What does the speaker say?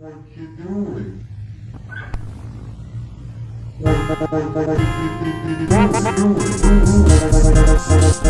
What you doing? What you doing?